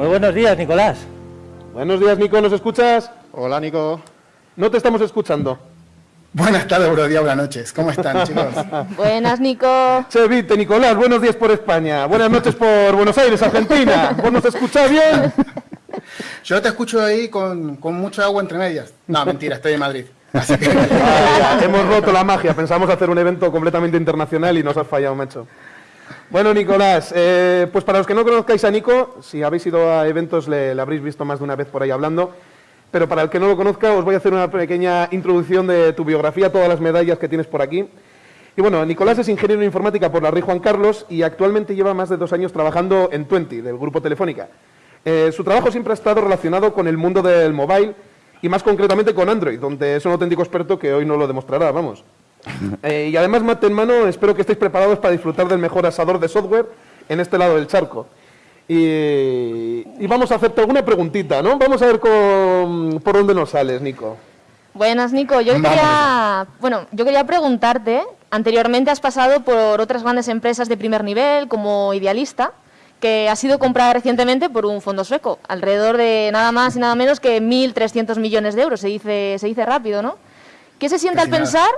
Muy buenos días, Nicolás. Buenos días, Nico, ¿nos escuchas? Hola, Nico. No te estamos escuchando. Buenas tardes, buenos días, buenas noches. ¿Cómo están, chicos? Buenas, Nico. Chevite, Nicolás, buenos días por España. Buenas noches por Buenos Aires, Argentina. ¿Vos nos escuchás bien? Yo te escucho ahí con, con mucha agua entre medias. No, mentira, estoy en Madrid. Así que... Hemos roto la magia. Pensamos hacer un evento completamente internacional y nos has fallado, macho. Bueno, Nicolás, eh, pues para los que no conozcáis a Nico, si habéis ido a eventos le, habréis visto más de una vez por ahí hablando, pero para el que no lo conozca os voy a hacer una pequeña introducción de tu biografía, todas las medallas que tienes por aquí. Y bueno, Nicolás es ingeniero en informática por la Rey Juan Carlos y actualmente lleva más de dos años trabajando en Twenty, del grupo Telefónica. Eh, su trabajo siempre ha estado relacionado con el mundo del mobile y más concretamente con Android, donde es un auténtico experto que hoy no lo demostrará, vamos. Eh, y además, mate en mano, espero que estéis preparados para disfrutar del mejor asador de software en este lado del charco. Y, y vamos a hacerte alguna preguntita, ¿no? Vamos a ver con- por dónde nos sales, Nico. Buenas, Nico. Yo Vamos quería, bueno, yo quería preguntarte, anteriormente has pasado por otras grandes empresas de primer nivel, como Idealista, que ha sido comprada recientemente por un fondo sueco, alrededor de nada más y nada menos que 1.300 millones de euros. Se dice, se dice rápido, ¿no? ¿Qué se siente al Casi nada.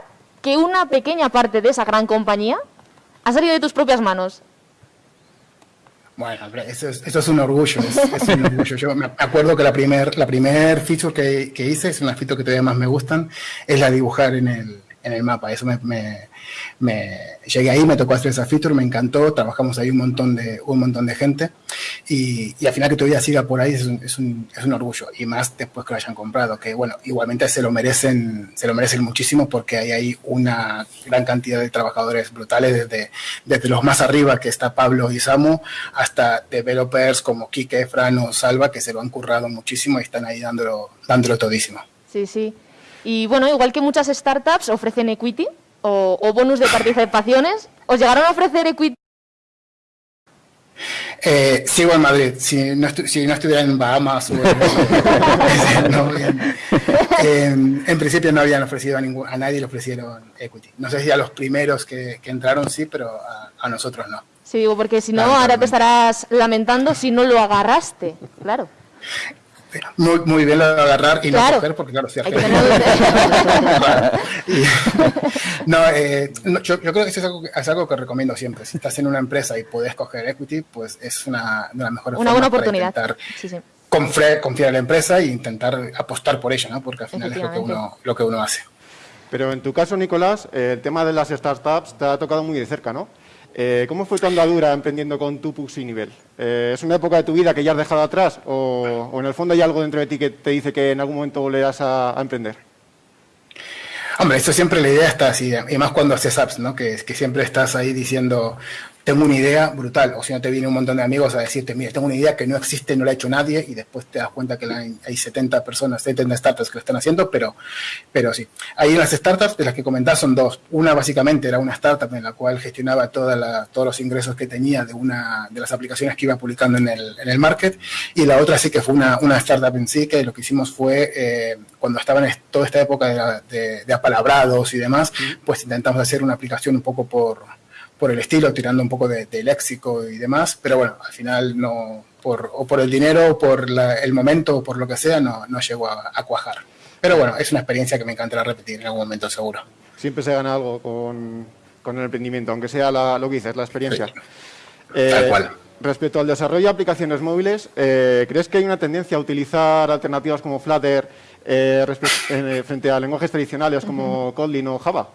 Que una pequeña parte de esa gran compañía ha salido de tus propias manos? Bueno, eso es, eso es un orgullo, es, es un orgullo. Yo me acuerdo que la primer, la primer feature que, que hice, es una feature que todavía más me gustan, es la de dibujar en el, en el mapa. Eso me, me, me- llegué ahí, me tocó hacer esa feature, me encantó, trabajamos ahí un montón de, gente y, y al final que todavía siga por ahí es un, orgullo y más después que lo hayan comprado, que bueno, igualmente se lo merecen, se lo merecen muchísimo porque hay una gran cantidad de trabajadores brutales desde, desde los más arriba que está Pablo y Samu hasta developers como Kike, Fran o Salva que se lo han currado muchísimo y están ahí dándolo, dándolo todísimo. Sí, sí. Y bueno, igual que muchas startups ofrecen equity o, o bonus de participaciones, ¿os llegaron a ofrecer equity? Eh, sigo en Madrid. Si no, si no estuviera en Bahamas o en, no, en, en- principio no habían ofrecido a, ningún, a nadie le ofrecieron equity. No sé si a los primeros que, que entraron sí, pero a, a nosotros no. Sí, digo, porque si no, ahora te estarás lamentando si no lo agarraste. Claro. Muy, muy bien lo de agarrar y Claro. no coger, porque claro, si Hay Y- no, eh, no, yo, yo creo que eso es algo, que- es algo que recomiendo siempre. Si estás en una empresa y puedes coger equity, pues es una de las mejores Una formas buena para oportunidad. intentar Sí, sí. confiar, confiar en la empresa e intentar apostar por ella, ¿no? Porque al final es lo que uno, lo que uno hace. Pero en tu caso, Nicolás, el tema de las startups te ha tocado muy de cerca, ¿no? Eh, ¿Cómo fue tu andadura emprendiendo con tu Puxi nivel? Eh, ¿Es una época de tu vida que ya has dejado atrás o, en el fondo hay algo dentro de ti que te dice que en algún momento volverás a, emprender? Hombre, eso siempre la idea está así, y más cuando haces apps, ¿no? Que siempre estás ahí diciendo, tengo una idea brutal, o si no te viene un montón de amigos a decirte, mira, tengo una idea que no existe, no la ha hecho nadie, y después te das cuenta que la- hay 70 personas, 70 startups que lo están haciendo, pero, pero sí. Hay unas startups de las que comentás son dos. Una básicamente era una startup en la cual gestionaba toda la- todos los ingresos que tenía de una de las aplicaciones que iba publicando en el, en el market, y la otra sí que fue una, una startup en sí, que lo que hicimos fue, eh, cuando estaba en toda esta época de, de- de apalabrados y demás, pues intentamos hacer una aplicación un poco por, por el estilo, tirando un poco de, de léxico y demás, pero bueno, al final no, por, o por el dinero, o por la- el momento, o por lo que sea, no, no llegó a, a cuajar. Pero bueno, es una experiencia que me encantará repetir en algún momento seguro. Siempre se gana algo con, con el emprendimiento, aunque sea la- lo que dices, la experiencia. Sí. Eh, Tal cual. Respecto al desarrollo de aplicaciones móviles, eh, ¿crees que hay una tendencia a utilizar alternativas como Flutter eh, eh, frente a lenguajes tradicionales como Kotlin o Java?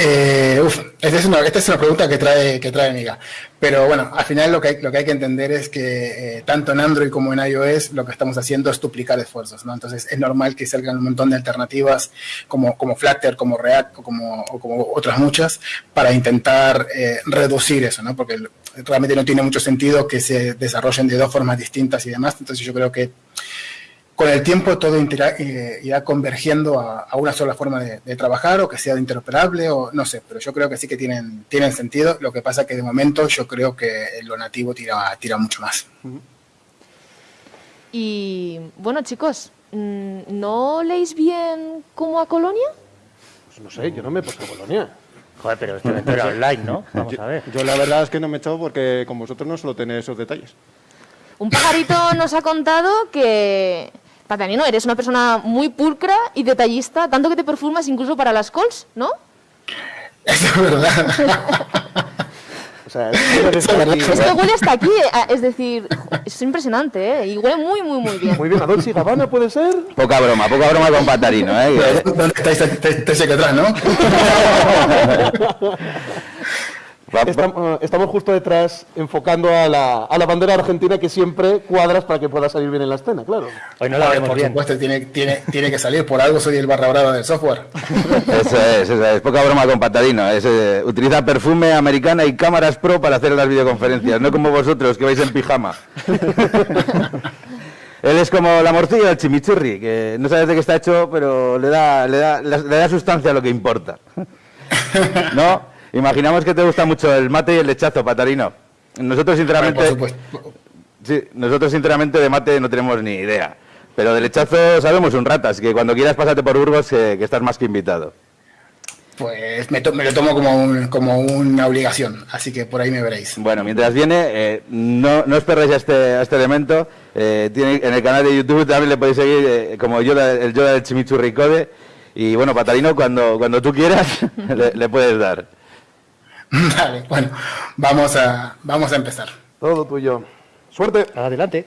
Eh, uf, esta es, una, esta es una pregunta que trae, que trae Miga. Pero bueno, al final lo que hay, lo que, hay que entender es que eh, tanto en Android como en iOS lo que estamos haciendo es duplicar esfuerzos, ¿no? Entonces es normal que salgan un montón de alternativas como, como Flutter, como React o como, como otras muchas para intentar eh, reducir eso, ¿no? Porque realmente no tiene mucho sentido que se desarrollen de dos formas distintas y demás. Entonces yo creo que con el tiempo todo intera- eh, irá convergiendo a, a una sola forma de, de trabajar o que sea interoperable o no sé, pero yo creo que sí que tienen, tienen sentido. Lo que pasa que de momento yo creo que lo nativo tira, tira mucho más. Y bueno, chicos, mm, ¿no leéis bien como a Colonia? Pues no sé, yo no me he puesto Colonia. Joder, pero este evento era online, ¿no? Vamos a ver. Yo la verdad es que no me he echado porque con vosotros no suelo tener esos detalles. Un pajarito nos ha contado que, Patanino, eres una persona muy pulcra y detallista, tanto que te perfumas incluso para las calls, ¿no? Es verdad. O sea, es aquí. Esto huele hasta aquí, eh, es decir, es impresionante, ¿eh? Y huele muy, muy, muy bien. Muy bien, a Dolce y Gabbana puede ser. Poca broma, poca broma con Patarino, ¿eh? ¿Dónde estáis? Estáis estáis aquí atrás, ¿no? Va- Estamos, estamos justo detrás enfocando a la, a la bandera argentina que siempre cuadras para que pueda salir bien en la escena, claro. Hoy no la vemos Por bien. supuesto, tiene, tiene, tiene que salir. Por algo soy el barra brava del software. Eso es, eso es. Poca broma con Patarino. Es, eh, utiliza perfume americana y cámaras pro para hacer las videoconferencias, no como vosotros que vais en pijama. Él es como la morcilla del chimichurri, que no sabes de qué está hecho, pero le da, le da, le da sustancia a lo que importa. ¿No? Imaginamos que te gusta mucho el mate y el lechazo, Patarino. Nosotros, sinceramente. Sí, nosotros sinceramente de mate no tenemos ni idea. Pero de lechazo sabemos un rato, así que cuando quieras pásate por Burgos, que, que estás más que invitado. Pues me, to- me lo tomo como, un- como una obligación. Así que por ahí me veréis. Bueno, mientras viene, eh, no, no os perdáis a este, a este elemento. Eh, tiene, en el canal de YouTube también le podéis seguir eh, como Yoda, el Yoda del Chimichurri Code. Y bueno, Patarino, cuando, cuando tú quieras, le, le puedes dar. Vale, bueno, vamos a, vamos a empezar. Todo tuyo. Suerte. Adelante.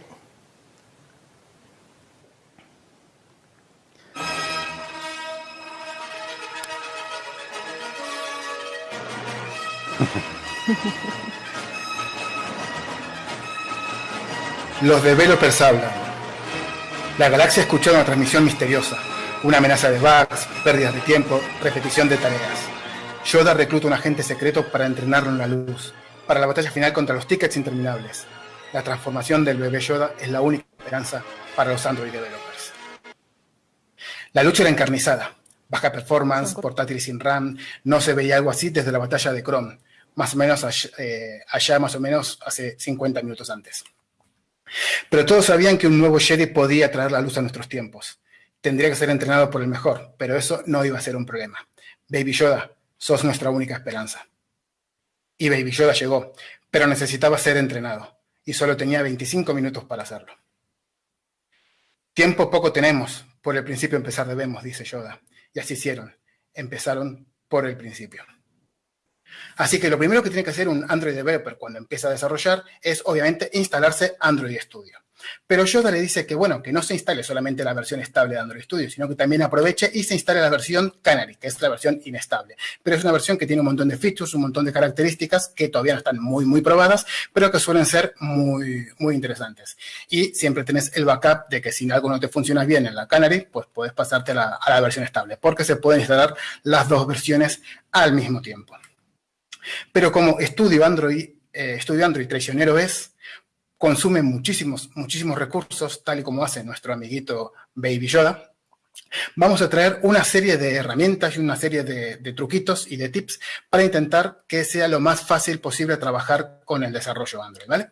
Los developers hablan. La galaxia escuchó una transmisión misteriosa, una amenaza de bugs, pérdidas de tiempo, repetición de tareas. Yoda recluta un agente secreto para entrenarlo en la luz, para la batalla final contra los tickets interminables. La transformación del bebé Yoda es la única esperanza para los Android developers. La lucha era encarnizada. Baja performance, portátil sin RAM, no se veía algo así desde la batalla de Chrome, más o menos allá, eh, allá más o menos hace 50 minutos antes. Pero todos sabían que un nuevo Jedi podía traer la luz a nuestros tiempos. Tendría que ser entrenado por el mejor, pero eso no iba a ser un problema. Baby Yoda, sos nuestra única esperanza. Y Baby Yoda llegó, pero necesitaba ser entrenado, y solo tenía 25 minutos para hacerlo. Tiempo poco tenemos, por el principio empezar debemos, dice Yoda. Y así hicieron, empezaron por el principio. Así que lo primero que tiene que hacer un Android developer cuando empieza a desarrollar es obviamente instalarse Android Studio. Pero Yoda le dice que bueno, que no se instale solamente la versión estable de Android Studio, sino que también aproveche y se instale la versión Canary, que es la versión inestable. Pero es una versión que tiene un montón de features, un montón de características que todavía no están muy, muy probadas, pero que suelen ser muy, muy interesantes. Y siempre tenés el backup de que si algo no te funciona bien en la Canary, pues puedes pasarte a la, a la versión estable, porque se pueden instalar las dos versiones al mismo tiempo. Pero como estudio Android, eh, estudio Android traicionero es, consume muchísimos, muchísimos recursos, tal y como hace nuestro amiguito Baby Yoda. Vamos a traer una serie de herramientas y una serie de, truquitos y de tips para intentar que sea lo más fácil posible trabajar con el desarrollo Android, ¿vale?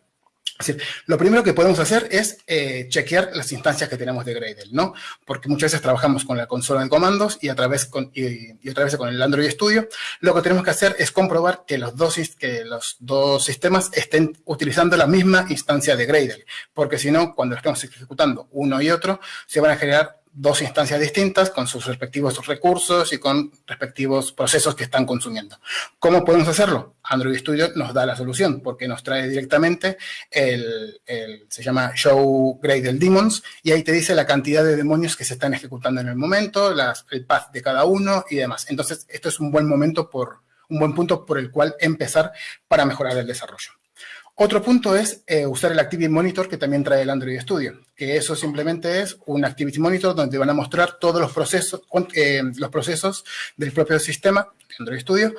Es decir, lo primero que podemos hacer es eh, chequear las instancias que tenemos de Gradle, ¿no? Porque muchas veces trabajamos con la consola de comandos y a través con, y, y otra vez con el Android Studio. Lo que tenemos que hacer es comprobar que los dos, que los dos sistemas estén utilizando la misma instancia de Gradle, porque si no, cuando estemos ejecutando uno y otro, se van a generar dos instancias distintas con sus respectivos recursos y con respectivos procesos que están consumiendo. ¿Cómo podemos hacerlo? Android Studio nos da la solución porque nos trae directamente el, el- se llama Show Gradle Demons y ahí te dice la cantidad de demonios que se están ejecutando en el momento, las, el path de cada uno y demás. Entonces, esto es un buen momento por, un buen punto por el cual empezar para mejorar el desarrollo. Otro punto es eh, usar el Activity Monitor que también trae el Android Studio, que eso simplemente es un Activity Monitor donde van a mostrar todos los procesos, eh, los procesos del propio sistema de Android Studio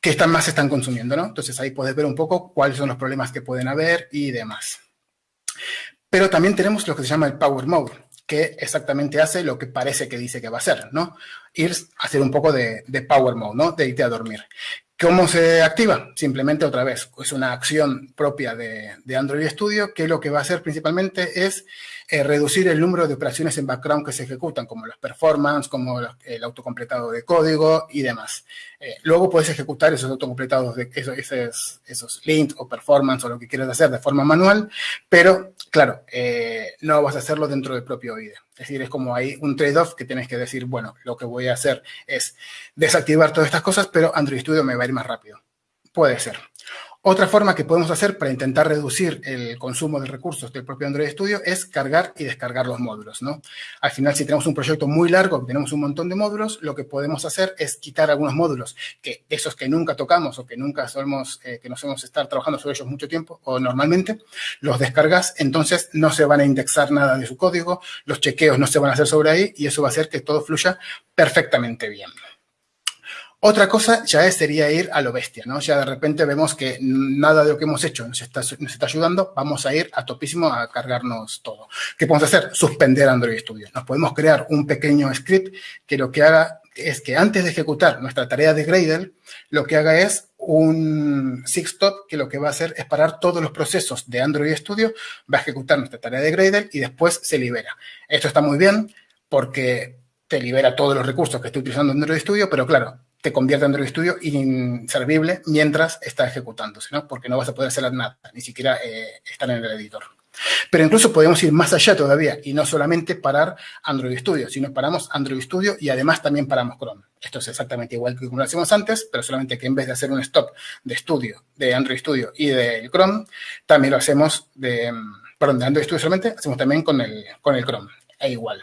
que están más están consumiendo, ¿no? Entonces ahí puedes ver un poco cuáles son los problemas que pueden haber y demás. Pero también tenemos lo que se llama el Power Mode, que exactamente hace lo que parece que dice que va a hacer, ¿no? Ir a hacer un poco de, de Power Mode, ¿no? De irte a dormir. ¿Cómo se activa? Simplemente otra vez, es una acción propia de, Android Studio que lo que va a hacer principalmente es eh, reducir el número de operaciones en background que se ejecutan, como los performance, como los- el autocompletado de código y demás. Eh, luego puedes ejecutar esos autocompletados, de esos, links o performance o lo que quieras hacer de forma manual, pero claro, eh, no vas a hacerlo dentro del propio IDE. Es decir, es como hay un trade-off que tienes que decir, bueno, lo que voy a hacer es desactivar todas estas cosas, pero Android Studio me va a ir más rápido. Puede ser. Otra forma que podemos hacer para intentar reducir el consumo de recursos del propio Android Studio es cargar y descargar los módulos, ¿no? Al final, si tenemos un proyecto muy largo, tenemos un montón de módulos, lo que podemos hacer es quitar algunos módulos, que esos que nunca tocamos o que nunca solemos, eh, que no solemos estar trabajando sobre ellos mucho tiempo o normalmente, los descargas, entonces no se van a indexar nada de su código, los chequeos no se van a hacer sobre ahí y eso va a hacer que todo fluya perfectamente bien. Otra cosa ya sería ir a lo bestia, ¿no? Ya de repente vemos que nada de lo que hemos hecho nos está, ayudando, vamos a ir a topísimo a cargarnos todo. ¿Qué podemos hacer? Suspender Android Studio. Nos podemos crear un pequeño script que lo que haga es que antes de ejecutar nuestra tarea de Gradle, lo que haga es un stop que lo que va a hacer es parar todos los procesos de Android Studio, va a ejecutar nuestra tarea de Gradle y después se libera. Esto está muy bien porque te libera todos los recursos que estoy utilizando en Android Studio, pero claro, te convierte Android Studio inservible mientras está ejecutándose, ¿no? Porque no vas a poder hacer nada, ni siquiera eh, estar en el editor. Pero incluso podemos ir más allá todavía y no solamente parar Android Studio, sino paramos Android Studio y además también paramos Chrome. Esto es exactamente igual que como lo hacíamos antes, pero solamente que en vez de hacer un stop de estudio de Android Studio y de Chrome, también lo hacemos de, perdón, de Android Studio solamente, hacemos también con el, con el Chrome, e igual.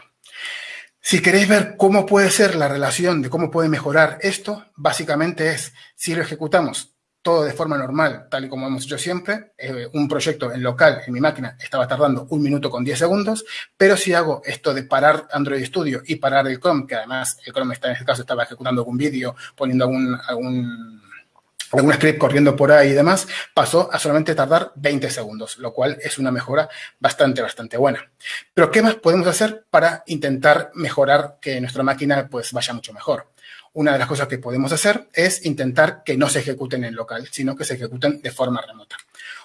Si queréis ver cómo puede ser la relación de cómo puede mejorar esto, básicamente es, si lo ejecutamos todo de forma normal, tal y como hemos hecho siempre, eh, un proyecto en local en mi máquina estaba tardando un minuto con 10 segundos, pero si hago esto de parar Android Studio y parar el Chrome, que además el Chrome está, en este caso estaba ejecutando algún vídeo, poniendo algún, algún algún script corriendo por ahí y demás, pasó a solamente tardar 20 segundos, lo cual es una mejora bastante, bastante buena. Pero, ¿qué más podemos hacer para intentar mejorar que nuestra máquina pues vaya mucho mejor? Una de las cosas que podemos hacer es intentar que no se ejecuten en local, sino que se ejecuten de forma remota.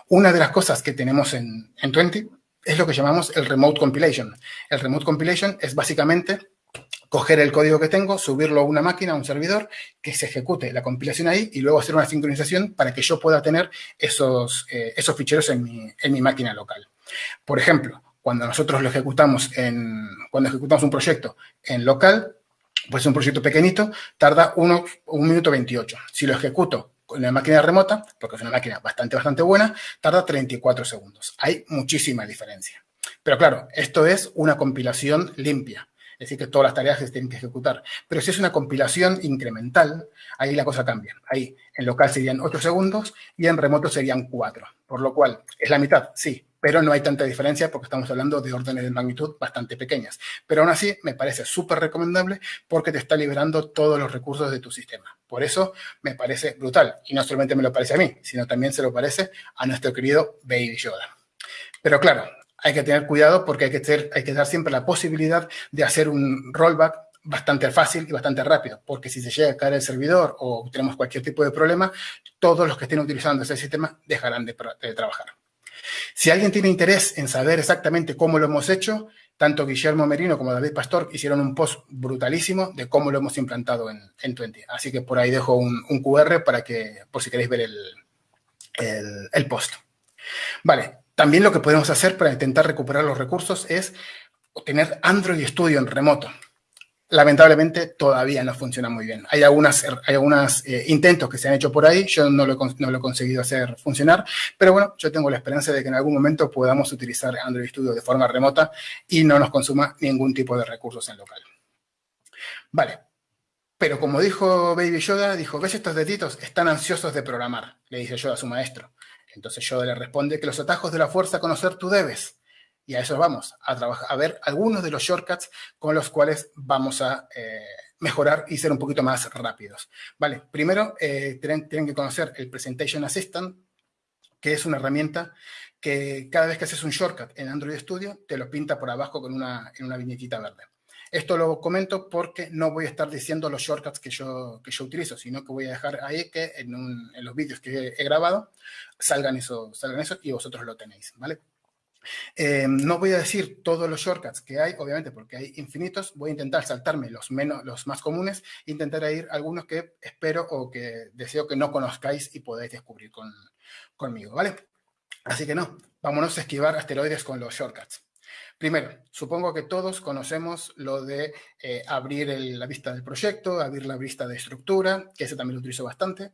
Una de las cosas que tenemos en, en 20 es lo que llamamos el Remote Compilation. El Remote Compilation es básicamente coger el código que tengo, subirlo a una máquina, a un servidor, que se ejecute la compilación ahí y luego hacer una sincronización para que yo pueda tener esos, eh, esos ficheros en mi, en mi máquina local. Por ejemplo, cuando nosotros lo ejecutamos en, cuando ejecutamos un proyecto en local, pues un proyecto pequeñito, tarda uno, un minuto 28. Si lo ejecuto con la máquina remota, porque es una máquina bastante, bastante buena, tarda 34 segundos. Hay muchísima diferencia. Pero claro, esto es una compilación limpia es decir, que todas las tareas se tienen que ejecutar. Pero si es una compilación incremental, ahí la cosa cambia. Ahí en local serían 8 segundos y en remoto serían 4. Por lo cual, es la mitad, sí, pero no hay tanta diferencia porque estamos hablando de órdenes de magnitud bastante pequeñas. Pero aún así, me parece súper recomendable porque te está liberando todos los recursos de tu sistema. Por eso me parece brutal. Y no solamente me lo parece a mí, sino también se lo parece a nuestro querido Baby Yoda. Pero claro, hay que tener cuidado porque hay que, dar siempre la posibilidad de hacer un rollback bastante fácil y bastante rápido, porque si se llega a caer el servidor o tenemos cualquier tipo de problema, todos los que estén utilizando ese sistema dejarán de, trabajar. Si alguien tiene interés en saber exactamente cómo lo hemos hecho, tanto Guillermo Merino como David Pastor hicieron un post brutalísimo de cómo lo hemos implantado en, en 20. Así que por ahí dejo un, QR para que, por si queréis ver el post. Vale, también lo que podemos hacer para intentar recuperar los recursos es tener Android Studio en remoto. Lamentablemente todavía no funciona muy bien. Hay algunos hay eh, intentos que se han hecho por ahí, yo no lo, no lo he conseguido hacer funcionar, pero bueno, yo tengo la esperanza de que en algún momento podamos utilizar Android Studio de forma remota y no nos consuma ningún tipo de recursos en local. Vale, pero como dijo Baby Yoda, dijo, ¿ves estos deditos? Están ansiosos de programar, le dice Yoda a su maestro. Entonces Yoda le responde que los atajos de la fuerza conocer tú debes. Y a eso vamos, a, trabajar, a ver algunos de los shortcuts con los cuales vamos a eh, mejorar y ser un poquito más rápidos. Vale, primero eh, tienen, que conocer el Presentation Assistant, que es una herramienta que cada vez que haces un shortcut en Android Studio, te lo pinta por abajo con una, en una viñetita verde. Esto lo comento porque no voy a estar diciendo los shortcuts que yo, que yo utilizo, sino que voy a dejar ahí que en, los vídeos que he grabado salgan eso, salgan eso y vosotros lo tenéis, ¿vale? Eh, no voy a decir todos los shortcuts que hay, obviamente, porque hay infinitos. Voy a intentar saltarme los, menos, los más comunes e intentar ir algunos que espero o que deseo que no conozcáis y podáis descubrir con, conmigo, ¿vale? Así que no, vámonos a esquivar asteroides con los shortcuts. Primero, supongo que todos conocemos lo de eh, abrir la vista del proyecto, abrir la vista de estructura, que ese también lo utilizo bastante,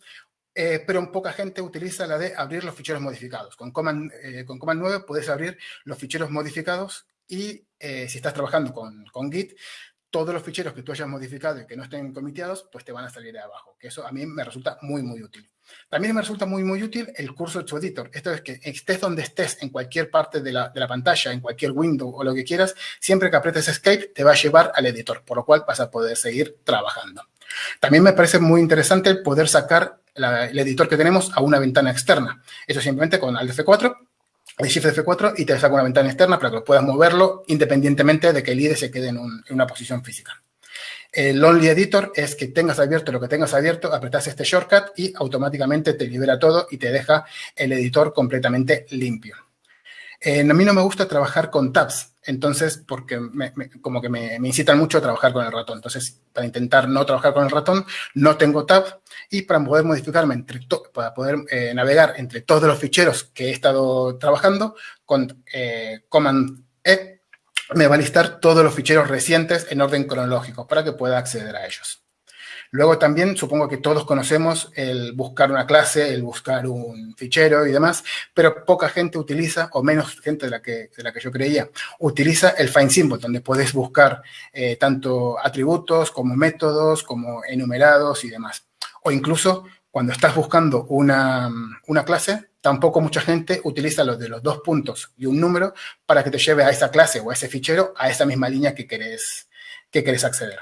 eh, pero poca gente utiliza la de abrir los ficheros modificados. Con Command, eh, con Command 9 puedes abrir los ficheros modificados y si estás trabajando con, con Git, todos los ficheros que tú hayas modificado y que no estén comiteados, pues te van a salir de abajo, que eso a mí me resulta muy, muy útil. También me resulta muy, muy útil el curso to editor. Esto es que estés donde estés, en cualquier parte de la, de la, pantalla, en cualquier window o lo que quieras, siempre que apretes escape te va a llevar al editor, por lo cual vas a poder seguir trabajando. También me parece muy interesante poder sacar el editor que tenemos a una ventana externa. Eso simplemente con Alt F4, el Shift F4 y te saca una ventana externa para que puedas moverlo independientemente de que el IDE se quede en, en una posición física. El Only Editor es que tengas abierto lo que tengas abierto, apretas este shortcut y automáticamente te libera todo y te deja el editor completamente limpio. Eh, a mí no me gusta trabajar con tabs, entonces, porque como que me, incitan mucho a trabajar con el ratón. Entonces, para intentar no trabajar con el ratón, no tengo tab y para poder modificarme, entre para poder eh, navegar entre todos los ficheros que he estado trabajando, con eh, Command E me va a listar todos los ficheros recientes en orden cronológico para que pueda acceder a ellos. Luego también supongo que todos conocemos el buscar una clase, el buscar un fichero y demás, pero poca gente utiliza, o menos gente de la que, de la que yo creía, utiliza el find symbol, donde puedes buscar eh, tanto atributos como métodos, como enumerados y demás. O incluso cuando estás buscando una, una clase, tampoco mucha gente utiliza los de los dos puntos y un número para que te lleve a esa clase o a ese fichero, a esa misma línea que querés, que querés acceder.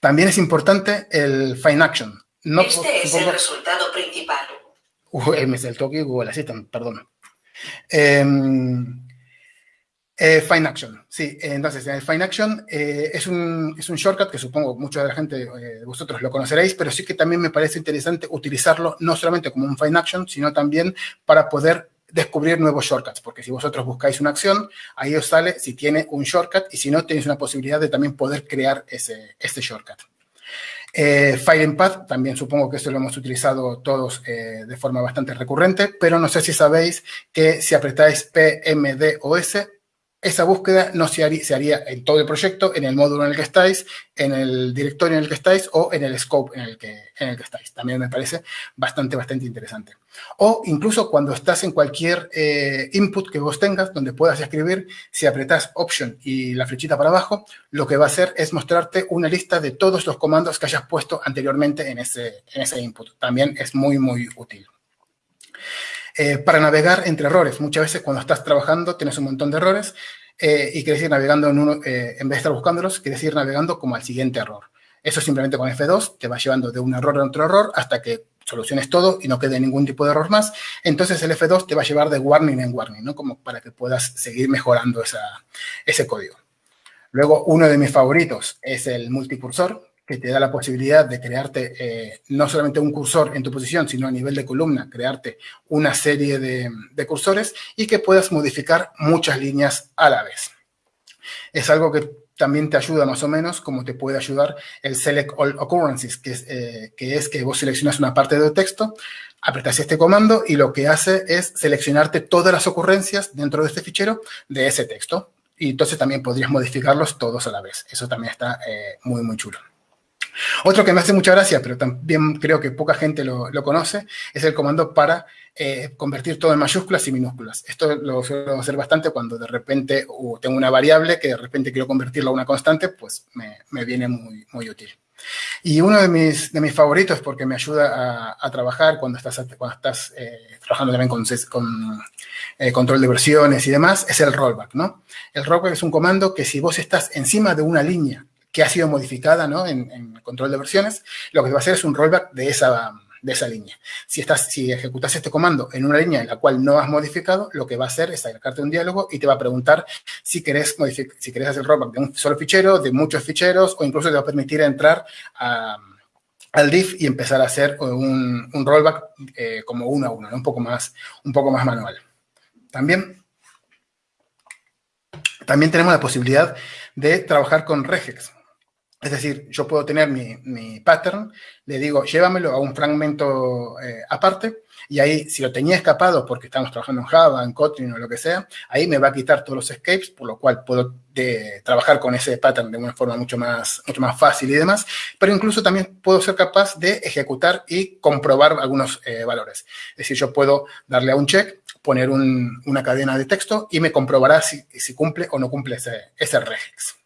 También es importante el Find Action. No, este es el resultado principal. Uh, es el toque Google Assistant, perdón. Eh, eh, Fine Action, sí. Entonces, el Fine Action eh, es, un, es, un, shortcut que supongo mucha de la gente eh, de vosotros lo conoceréis, pero sí que también me parece interesante utilizarlo no solamente como un Fine Action, sino también para poder descubrir nuevos shortcuts, porque si vosotros buscáis una acción, ahí os sale si tiene un shortcut y si no, tenéis una posibilidad de también poder crear ese, este shortcut. Eh, File Path, también supongo que esto lo hemos utilizado todos eh, de forma bastante recurrente, pero no sé si sabéis que si apretáis P, M, D o S, esa búsqueda no se haría, en todo el proyecto, en el módulo en el que estáis, en el directorio en el que estáis o en el scope en el que, en el que estáis. También me parece bastante, bastante interesante. O incluso cuando estás en cualquier eh, input que vos tengas, donde puedas escribir, si apretas Option y la flechita para abajo, lo que va a hacer es mostrarte una lista de todos los comandos que hayas puesto anteriormente en ese, en ese input. También es muy, muy útil. Eh, para navegar entre errores. Muchas veces cuando estás trabajando tienes un montón de errores eh, y quieres ir navegando en uno, eh, en vez de estar buscándolos, quieres ir navegando como al siguiente error. Eso simplemente con F2 te va llevando de un error a otro error hasta que soluciones todo y no quede ningún tipo de error más. Entonces el F2 te va a llevar de warning en warning, ¿no? Como para que puedas seguir mejorando ese código. Luego, uno de mis favoritos es el multicursor, que te da la posibilidad de crearte eh, no solamente un cursor en tu posición, sino a nivel de columna, crearte una serie de, cursores y que puedas modificar muchas líneas a la vez. Es algo que también te ayuda más o menos, como te puede ayudar el Select All Occurrences, que es, eh, que vos seleccionas una parte del texto, apretas este comando y lo que hace es seleccionarte todas las ocurrencias dentro de este fichero de ese texto. Y entonces también podrías modificarlos todos a la vez. Eso también está eh, muy, muy chulo. Otro que me hace mucha gracia, pero también creo que poca gente lo, conoce, es el comando para eh, convertir todo en mayúsculas y minúsculas. Esto lo suelo hacer bastante cuando de repente tengo una variable que de repente quiero convertirla a una constante, pues me, viene muy, muy útil. Y uno de mis, de mis favoritos, porque me ayuda a, trabajar cuando estás, cuando estás eh, trabajando también con, con eh, control de versiones y demás, es el rollback, ¿no? El rollback es un comando que si vos estás encima de una línea que ha sido modificada ¿no? en, en, control de versiones, lo que va a hacer es un rollback de esa, de esa línea. Si, estás, si ejecutas este comando en una línea en la cual no has modificado, lo que va a hacer es sacarte un diálogo y te va a preguntar si querés, si querés hacer rollback de un solo fichero, de muchos ficheros, o incluso te va a permitir entrar al diff y empezar a hacer un, rollback eh, como uno a uno, un, poco más, un poco más manual. También También tenemos la posibilidad de trabajar con regex. Es decir, yo puedo tener mi, mi pattern, le digo, llévamelo a un fragmento eh, aparte, y ahí, si lo tenía escapado porque estamos trabajando en Java, en Kotlin o lo que sea, ahí me va a quitar todos los escapes, por lo cual puedo de, trabajar con ese pattern de una forma mucho más, mucho más fácil y demás. Pero incluso también puedo ser capaz de ejecutar y comprobar algunos eh, valores. Es decir, yo puedo darle a un check, poner un, una cadena de texto y me comprobará si, si cumple o no cumple ese, ese regex.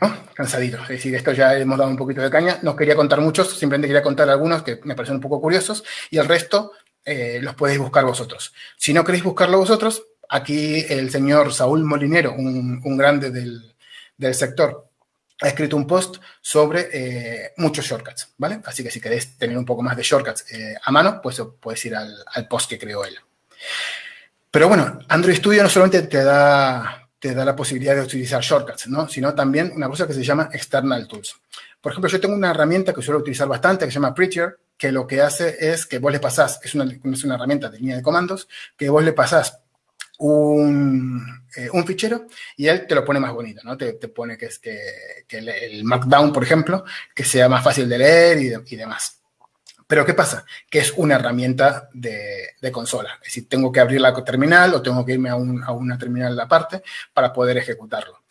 ¿No? Cansadito. Es decir, esto ya hemos dado un poquito de caña. No quería contar muchos, simplemente quería contar algunos que me parecen un poco curiosos y el resto eh, los podéis buscar vosotros. Si no queréis buscarlo vosotros, aquí el señor Saúl Molinero, un, un grande del, del, sector, ha escrito un post sobre eh, muchos shortcuts, ¿vale? Así que si queréis tener un poco más de shortcuts eh, a mano, pues podéis ir al, al post que creó él. Pero bueno, Android Studio no solamente te da te da la posibilidad de utilizar shortcuts, ¿no? sino también una cosa que se llama external tools. Por ejemplo, yo tengo una herramienta que suelo utilizar bastante que se llama Prettier, que lo que hace es que vos le pasás, es una, es una herramienta de línea de comandos, que vos le pasás un, eh, un, fichero y él te lo pone más bonito, ¿no? Te, te pone que es que, que el, Markdown, por ejemplo, que sea más fácil de leer y demás. Pero ¿qué pasa? Que es una herramienta de, consola. Es decir, tengo que abrir la terminal o tengo que irme a, un, a una terminal aparte para poder ejecutarlo.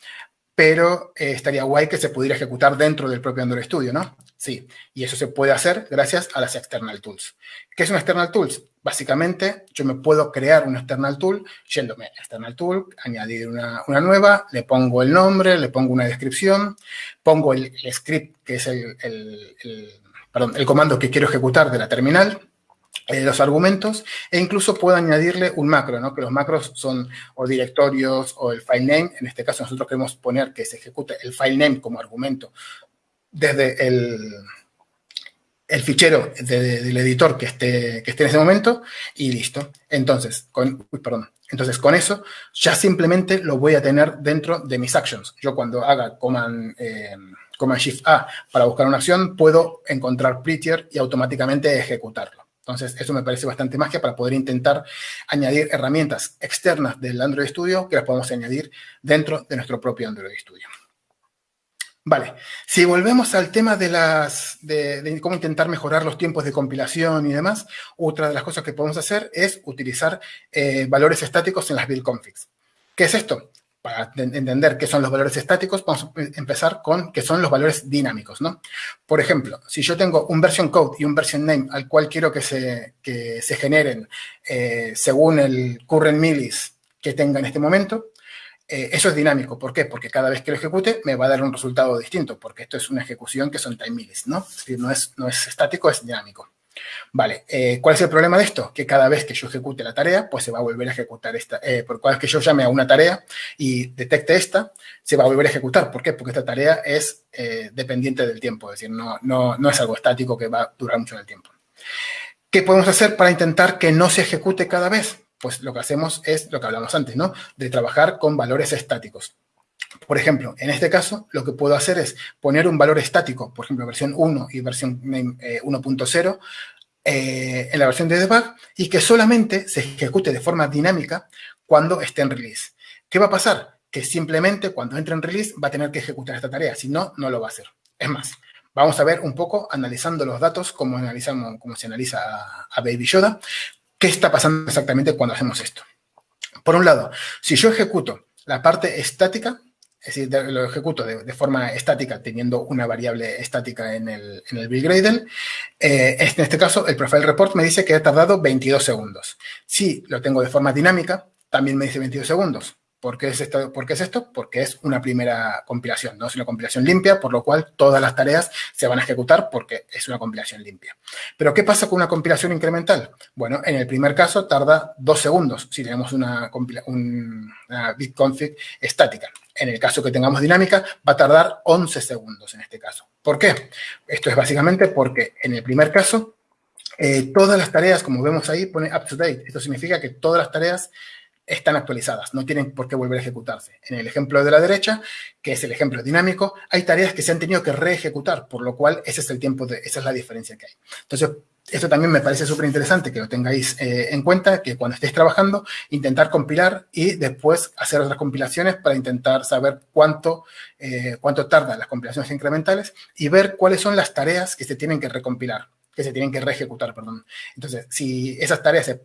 Pero eh, estaría guay que se pudiera ejecutar dentro del propio Android Studio, ¿no? Sí, y eso se puede hacer gracias a las external tools. ¿Qué es un external tools? Básicamente, yo me puedo crear un external tool yéndome a external tool, añadir una, nueva, le pongo el nombre, le pongo una descripción, pongo el, script, que es el, el perdón, el comando que quiero ejecutar de la terminal, eh, los argumentos, e incluso puedo añadirle un macro, ¿no? que los macros son o directorios o el file name. En este caso nosotros queremos poner que se ejecute el file name como argumento desde el, el fichero de, de, del editor que esté, que esté en ese momento y listo. Entonces, con, uy, perdón. Entonces, con eso ya simplemente lo voy a tener dentro de mis actions. Yo cuando haga command... Eh, Command Shift A para buscar una acción, puedo encontrar Prettier y automáticamente ejecutarlo. Entonces, eso me parece bastante magia para poder intentar añadir herramientas externas del Android Studio que las podemos añadir dentro de nuestro propio Android Studio. Vale, si volvemos al tema de, las, de, cómo intentar mejorar los tiempos de compilación y demás, otra de las cosas que podemos hacer es utilizar eh, valores estáticos en las build configs. ¿Qué es esto? Para entender qué son los valores estáticos, vamos a empezar con qué son los valores dinámicos, ¿no? Por ejemplo, si yo tengo un version code y un version name al cual quiero que se, que se generen eh, según el current millis que tenga en este momento, eh, eso es dinámico. ¿Por qué? Porque cada vez que lo ejecute me va a dar un resultado distinto, porque esto es una ejecución que son time millis, ¿no? Es decir, no es, no es estático, es dinámico. Vale, eh, ¿cuál es el problema de esto? Que cada vez que yo ejecute la tarea, pues se va a volver a ejecutar esta. Eh, por cada vez que yo llame a una tarea y detecte esta, se va a volver a ejecutar. ¿Por qué? Porque esta tarea es eh, dependiente del tiempo, es decir, no, no, no es algo estático que va a durar mucho en el tiempo. ¿Qué podemos hacer para intentar que no se ejecute cada vez? Pues lo que hacemos es lo que hablamos antes, ¿no? De trabajar con valores estáticos. Por ejemplo, en este caso, lo que puedo hacer es poner un valor estático, por ejemplo, versión 1 y versión eh, 1.0, eh, en la versión de debug y que solamente se ejecute de forma dinámica cuando esté en release. ¿Qué va a pasar? Que simplemente cuando entre en release va a tener que ejecutar esta tarea, si no, no lo va a hacer. Es más, vamos a ver un poco, analizando los datos, como, analizamos, como se analiza a, a Baby Yoda, qué está pasando exactamente cuando hacemos esto. Por un lado, si yo ejecuto la parte estática, es decir, lo ejecuto de, forma estática teniendo una variable estática en el, en el Gradle. Eh, en este caso, el profile report me dice que ha tardado 22 segundos. Si lo tengo de forma dinámica, también me dice 22 segundos. ¿Por qué, es esto? ¿Por qué es esto? Porque es una primera compilación, no es una compilación limpia, por lo cual todas las tareas se van a ejecutar porque es una compilación limpia. Pero ¿qué pasa con una compilación incremental? Bueno, en el primer caso tarda dos segundos si tenemos una, bitconfig estática. En el caso que tengamos dinámica, va a tardar 11 segundos en este caso. ¿Por qué? Esto es básicamente porque en el primer caso, eh, todas las tareas, como vemos ahí, pone up to date. Esto significa que todas las tareas están actualizadas, no tienen por qué volver a ejecutarse. En el ejemplo de la derecha, que es el ejemplo dinámico, hay tareas que se han tenido que reejecutar, por lo cual ese es el tiempo, de, esa es la diferencia que hay. Entonces, esto también me parece súper interesante que lo tengáis eh, en cuenta, que cuando estéis trabajando, intentar compilar y después hacer otras compilaciones para intentar saber cuánto, eh, cuánto tardan las compilaciones incrementales y ver cuáles son las tareas que se tienen que recompilar que se tienen que reejecutar, perdón. Entonces, si esas tareas,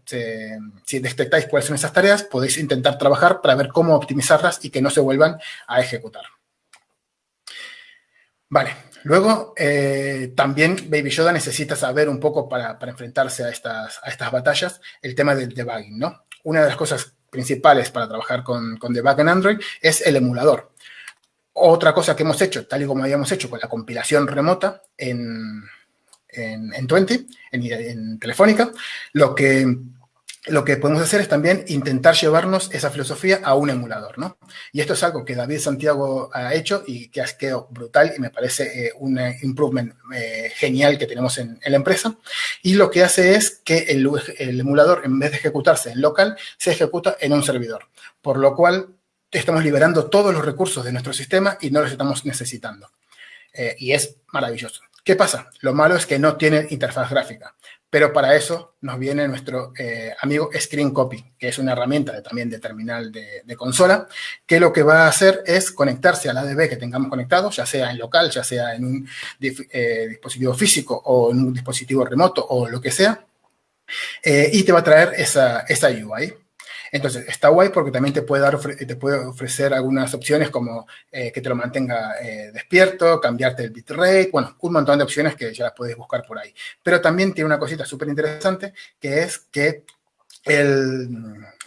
si detectáis cuáles son esas tareas, podéis intentar trabajar para ver cómo optimizarlas y que no se vuelvan a ejecutar. Vale, luego eh, también Baby Yoda necesita saber un poco para, enfrentarse a estas, a estas batallas el tema del debugging, ¿no? Una de las cosas principales para trabajar con, con debug en Android es el emulador. Otra cosa que hemos hecho, tal y como habíamos hecho con la compilación remota en, en, en 20, en, Telefónica, lo que, lo que podemos hacer es también intentar llevarnos esa filosofía a un emulador, ¿no? Y esto es algo que David Santiago ha hecho y que ha quedado brutal y me parece eh, un improvement eh, genial que tenemos en, la empresa. Y lo que hace es que el, emulador, en vez de ejecutarse en local, se ejecuta en un servidor, por lo cual estamos liberando todos los recursos de nuestro sistema y no los estamos necesitando. Eh, y es maravilloso. ¿Qué pasa? Lo malo es que no tiene interfaz gráfica, pero para eso nos viene nuestro eh, amigo Screen Copy, que es una herramienta también de terminal de, consola, que lo que va a hacer es conectarse al ADB que tengamos conectado, ya sea en local, ya sea en un eh, dispositivo físico o en un dispositivo remoto o lo que sea, eh, y te va a traer esa, esa UI. Entonces, está guay porque también te puede, dar, te puede ofrecer algunas opciones como eh, que te lo mantenga eh, despierto, cambiarte el bitrate, bueno, un montón de opciones que ya las puedes buscar por ahí. Pero también tiene una cosita súper interesante que es que el,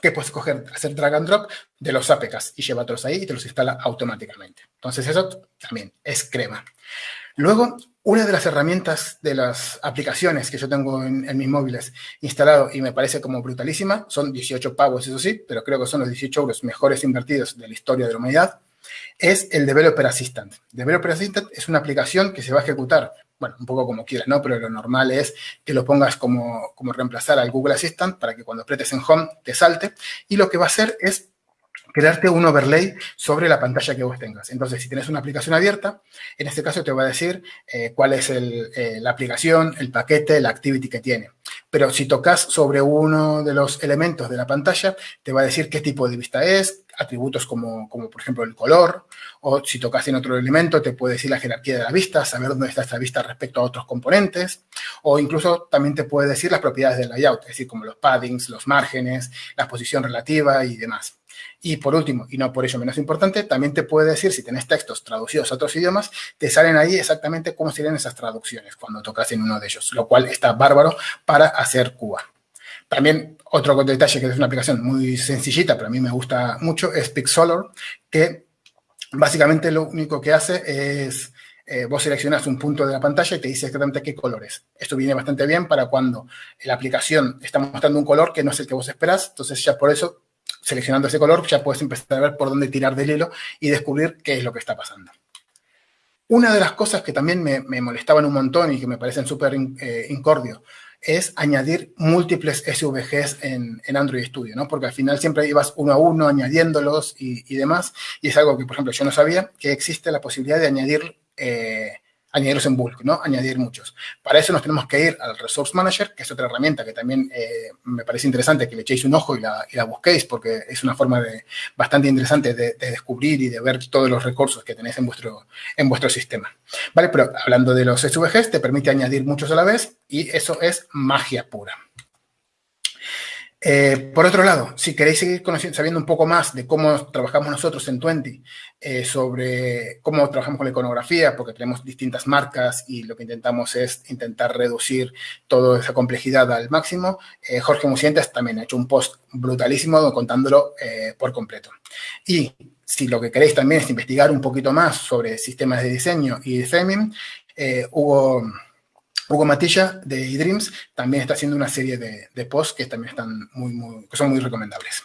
que puedes coger, hacer drag and drop de los APKs y llevártelos ahí y te los instala automáticamente. Entonces eso también es crema. Luego, una de las herramientas de las aplicaciones que yo tengo en, mis móviles instalado y me parece como brutalísima, son 18 pavos, eso sí, pero creo que son los 18 euros mejores invertidos de la historia de la humanidad, es el Developer Assistant. Developer Assistant es una aplicación que se va a ejecutar, bueno, un poco como quieras, ¿no? Pero lo normal es que lo pongas como, como reemplazar al Google Assistant para que cuando apretes en Home te salte. Y lo que va a hacer es crearte un overlay sobre la pantalla que vos tengas. Entonces, si tienes una aplicación abierta, en este caso te va a decir eh, cuál es eh, la aplicación, el paquete, la activity que tiene. Pero si tocas sobre uno de los elementos de la pantalla, te va a decir qué tipo de vista es, atributos como, como por ejemplo el color, o si tocas en otro elemento, te puede decir la jerarquía de la vista, saber dónde está esta vista respecto a otros componentes, o incluso también te puede decir las propiedades del layout, es decir, como los paddings, los márgenes, la posición relativa y demás. Y por último, y no por ello menos importante, también te puede decir, si tenés textos traducidos a otros idiomas, te salen ahí exactamente cómo serían esas traducciones cuando tocas en uno de ellos, lo cual está bárbaro para hacer Cuba. También otro detalle que es una aplicación muy sencillita, pero a mí me gusta mucho, es Pixolor, que básicamente lo único que hace es eh, vos seleccionas un punto de la pantalla y te dice exactamente qué colores. Esto viene bastante bien para cuando la aplicación está mostrando un color que no es el que vos esperás, entonces ya por eso seleccionando ese color, ya puedes empezar a ver por dónde tirar del hilo y descubrir qué es lo que está pasando. Una de las cosas que también me, molestaban un montón y que me parecen súper eh, es añadir múltiples SVGs en, Android Studio, ¿no? Porque al final siempre ibas uno a uno añadiéndolos y, demás. Y es algo que, por ejemplo, yo no sabía que existe la posibilidad de añadir eh, añadirlos en bulk, ¿no? Añadir muchos. Para eso nos tenemos que ir al Resource Manager, que es otra herramienta que también eh, me parece interesante que le echéis un ojo y la, busquéis, porque es una forma de, bastante interesante de, descubrir y de ver todos los recursos que tenéis en vuestro, en vuestro sistema. ¿Vale? Pero hablando de los SVGs, te permite añadir muchos a la vez y eso es magia pura. Eh, por otro lado, si queréis seguir sabiendo un poco más de cómo trabajamos nosotros en Twenty, eh, sobre cómo trabajamos con la iconografía, porque tenemos distintas marcas y lo que intentamos es intentar reducir toda esa complejidad al máximo, eh, Jorge Musientes también ha hecho un post brutalísimo contándolo por completo. Y si lo que queréis también es investigar un poquito más sobre sistemas de diseño y de framing, Hugo Hugo Matilla de eDreams también está haciendo una serie de, posts que también están muy, que son muy recomendables.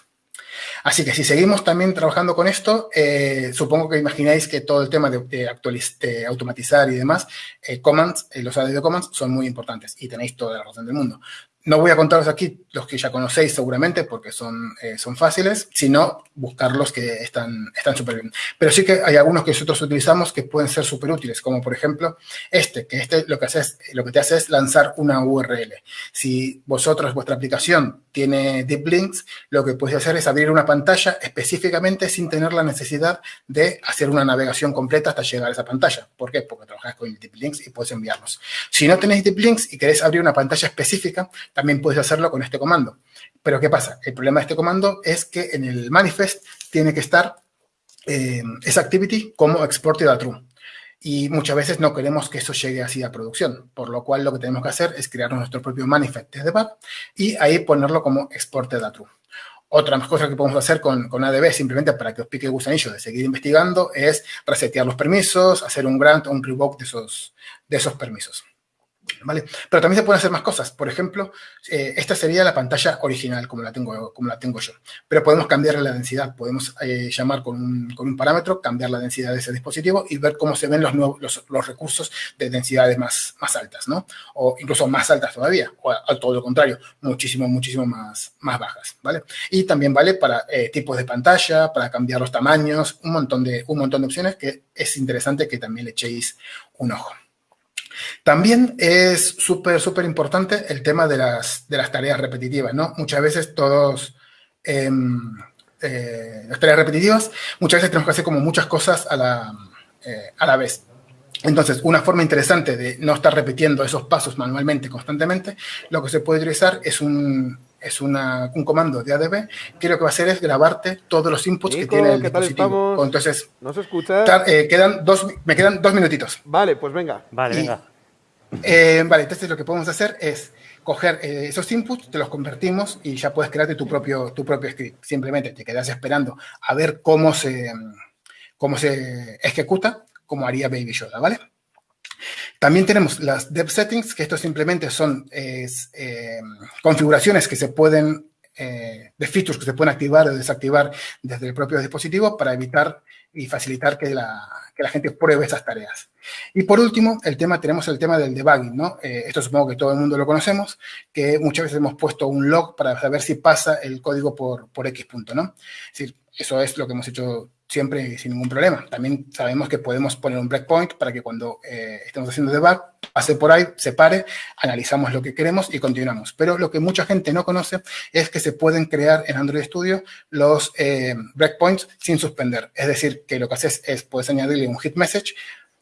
Así que si seguimos también trabajando con esto, eh, supongo que imagináis que todo el tema de, automatizar y demás, eh, commands, eh, los ADB commands son muy importantes y tenéis toda la razón del mundo. No voy a contaros aquí los que ya conocéis seguramente porque son, eh, son fáciles, sino buscar los que están súper bien. Pero sí que hay algunos que nosotros utilizamos que pueden ser súper útiles, como por ejemplo este, que este lo que, lo que te hace es lanzar una URL. Si vosotros, vuestra aplicación tiene deep links, lo que podéis hacer es abrir una pantalla específicamente sin tener la necesidad de hacer una navegación completa hasta llegar a esa pantalla. ¿Por qué? Porque trabajáis con deep links y puedes enviarlos. Si no tenéis deep links y queréis abrir una pantalla específica, también puedes hacerlo con este comando. Pero ¿qué pasa? El problema de este comando es que en el manifest tiene que estar eh, esa activity como exported a true. Y muchas veces no queremos que eso llegue así a producción, por lo cual lo que tenemos que hacer es crear nuestro propio manifest de debug y ahí ponerlo como exported a true. Otra cosa que podemos hacer con, con, ADB, simplemente para que os pique el gusanillo de seguir investigando, es resetear los permisos, hacer un grant o un revoke de esos, de esos permisos. ¿Vale? Pero también se pueden hacer más cosas. Por ejemplo, eh, esta sería la pantalla original, como la tengo, como la tengo yo. Pero podemos cambiarle la densidad. Podemos eh, llamar con un, parámetro, cambiar la densidad de ese dispositivo y ver cómo se ven los, nuevos, los, recursos de densidades más, más altas, ¿no? O incluso más altas todavía, o todo lo contrario, muchísimo, muchísimo más, más bajas, ¿vale? Y también vale para eh, tipos de pantalla, para cambiar los tamaños, un montón, de, un montón de opciones que es interesante que también le echéis un ojo. También es súper, súper importante el tema de las, de las tareas repetitivas, ¿no? Muchas veces todos, eh, eh, las tareas repetitivas, muchas veces tenemos que hacer como muchas cosas a la, eh, a la vez. Entonces, una forma interesante de no estar repitiendo esos pasos manualmente, constantemente, lo que se puede utilizar es un, es una, un comando de ADB que lo que va a hacer es grabarte todos los inputs Nico, que tiene el ¿qué tal dispositivo. estamos? Entonces, ¿No se escucha? tar- eh, quedan dos, me quedan dos minutitos. Vale, pues venga. Vale, Y- venga. Eh, vale, entonces lo que podemos hacer es coger eh, esos inputs, te los convertimos y ya puedes crearte tu propio, tu propio script. Simplemente te quedas esperando a ver cómo se, cómo se ejecuta, como haría Baby Yoda, ¿vale? También tenemos las dev settings, que esto simplemente son eh, configuraciones que se pueden, eh, de features que se pueden activar o desactivar desde el propio dispositivo para evitar y facilitar que la, que la gente pruebe esas tareas. Y por último, el tema, tenemos el tema del debugging, ¿no? Eh, esto supongo que todo el mundo lo conocemos, que muchas veces hemos puesto un log para saber si pasa el código por, por X punto, ¿no? Decir, eso es lo que hemos hecho siempre sin ningún problema. También sabemos que podemos poner un breakpoint para que cuando eh, estemos haciendo debug, pase por ahí, se pare, analizamos lo que queremos y continuamos. Pero lo que mucha gente no conoce es que se pueden crear en Android Studio los eh, breakpoints sin suspender. Es decir, que lo que haces es, puedes añadirle un hit message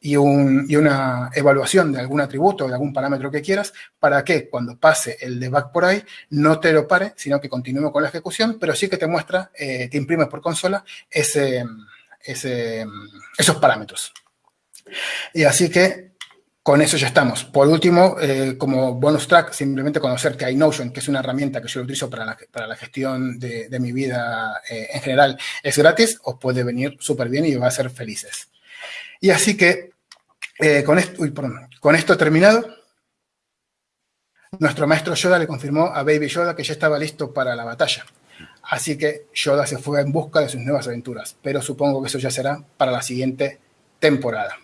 y, un, y, una evaluación de algún atributo o de algún parámetro que quieras para que cuando pase el debug por ahí no te lo pare, sino que continúe con la ejecución, pero sí que te muestra, eh, te imprime por consola ese, esos parámetros. Y así que con eso ya estamos. Por último, eh, como bonus track, simplemente conocer que iNotion, que es una herramienta que yo utilizo para la, para la gestión de, de mi vida eh, en general, es gratis, os puede venir súper bien y va a hacer felices. Y así que eh, con, esto, uy, perdón, con esto terminado, nuestro maestro Yoda le confirmó a Baby Yoda que ya estaba listo para la batalla. Así que Yoda se fue en busca de sus nuevas aventuras, pero supongo que eso ya será para la siguiente temporada.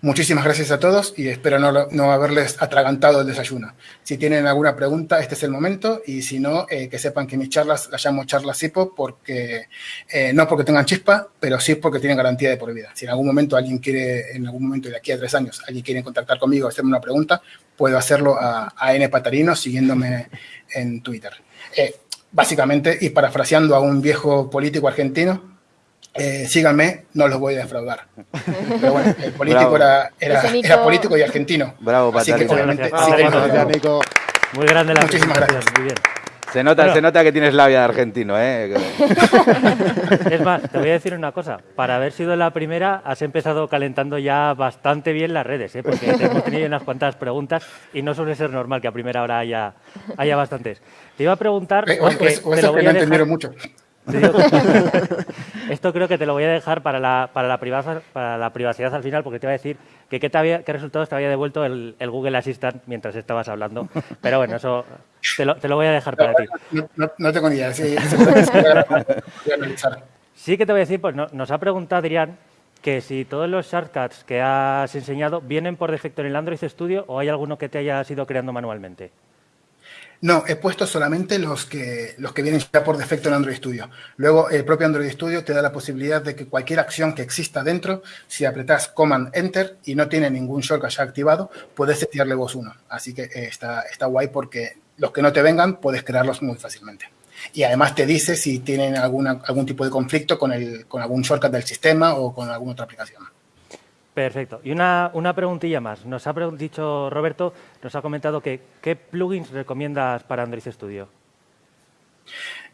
Muchísimas gracias a todos y espero no, haberles atragantado el desayuno. Si tienen alguna pregunta, este es el momento y si no, eh, que sepan que mis charlas las llamo charlas CIPO porque eh, no porque tengan chispa, pero sí porque tienen garantía de por vida. Si en algún momento alguien quiere, en algún momento de aquí a tres años, alguien quiere contactar conmigo, hacerme una pregunta, puedo hacerlo a, a N Patarino siguiéndome en Twitter. Eh, básicamente, y parafraseando a un viejo político argentino, eh, síganme, no los voy a defraudar. Pero bueno, el político era, era, era, político y argentino. Bravo, Así que obviamente Bravo, sí, gracias, Nico. Muy grande la Muchísimas gracias. Muy bien. Se nota, Bueno. se nota que tienes labia de argentino, ¿eh? Es más, te voy a decir una cosa. Para haber sido la primera, has empezado calentando ya bastante bien las redes, ¿eh? porque te hemos tenido unas cuantas preguntas y no suele ser normal que a primera hora haya, haya bastantes. Te iba a preguntar, Eh, o, o, o te lo que voy no a dejar- entendieron mucho. Esto creo que te lo voy a dejar para la, para la, privacidad, para la privacidad al final, porque te iba a decir que qué, te había- qué resultados te había devuelto el, el Google Assistant mientras estabas hablando. Pero bueno, eso te lo, te lo voy a dejar para ti. No, no- no tengo ni idea. Sí. Sí que te voy a decir, pues no- nos ha preguntado Adrián que si todos los shortcuts que has enseñado vienen por defecto en el Android Studio o hay alguno que te hayas ido creando manualmente. No, he puesto solamente los que, los que vienen ya por defecto en Android Studio. Luego, el propio Android Studio te da la posibilidad de que cualquier acción que exista dentro, si apretas Command Enter y no tiene ningún shortcut ya activado, puedes setearle voz 1. Así que eh, está, está guay porque los que no te vengan puedes crearlos muy fácilmente. Y además te dice si tienen alguna, algún tipo de conflicto con, el, con algún shortcut del sistema o con alguna otra aplicación. Perfecto. Y una, una preguntilla más. Nos ha dicho Roberto, nos ha comentado que qué plugins recomiendas para Android Studio.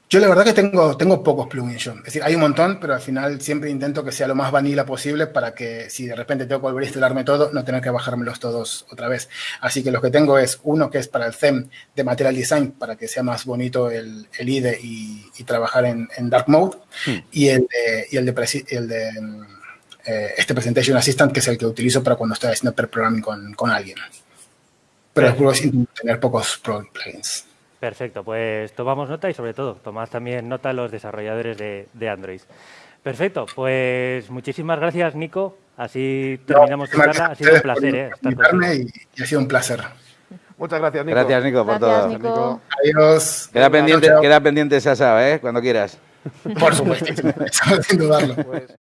Yo la verdad que tengo, tengo pocos plugins yo. Es decir, hay un montón, pero al final siempre intento que sea lo más vanilla posible para que si de repente tengo que volver a instalarme todo, no tener que bajármelos todos otra vez. Así que los que tengo es uno que es para el theme de Material Design, para que sea más bonito el, el IDE y, y trabajar en, en Dark Mode, y el de, y el de, el de mm, eh, este Presentation Assistant, que es el que utilizo para cuando estoy haciendo pair programming con, con alguien. Pero Perfecto. después intento tener pocos plugins. Perfecto, pues tomamos nota y sobre todo tomad también nota los desarrolladores de, de Android. Perfecto, pues muchísimas gracias Nico, así terminamos tu Gracias charla, ha sido un placer ¿eh? estar y, y ha sido un placer. Muchas gracias, Nico. Gracias, Nico, por Gracias, todo. Nico. Adiós. Queda pendiente, queda pendiente esa, ¿eh? Cuando quieras. Por supuesto, sin dudarlo. Pues-